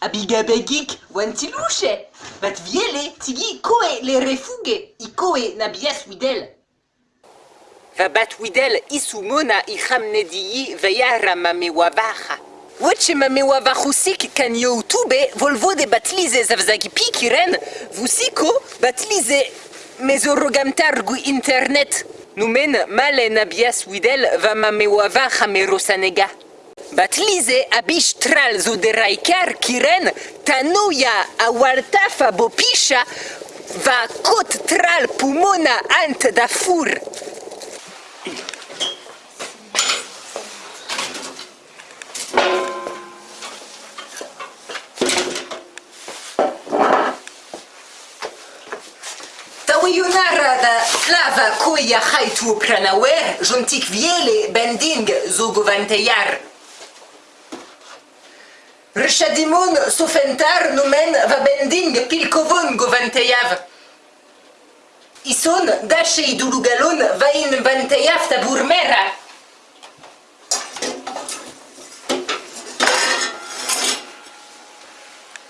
abigabegik wantiluche. Vat viele tigi koe le refuge i koe na bias widel. Va bat widel isumona i veyara mamewabaha. Wache mamewabahusik kan youtube volvo de batlize zavzagi pikiren vusiko batlize mezorogamtargu internet. Numen male nabias widel va mamewabaha merosanega. Batlize abish tral zo de raikar kiren tanoya awartafa bopisha va kot tral pumona ant da fur. Tawiyunara da lava koya haitu pranawer jontik viele bending zo Rishadimon sofentar numen va bending pilkovon govanteyav. Ison dashe idulugalon va in vanteyav taburmera.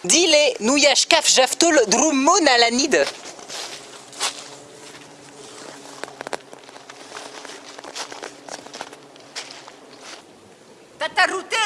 Dile nu yashkaf jaftol drummon alanid.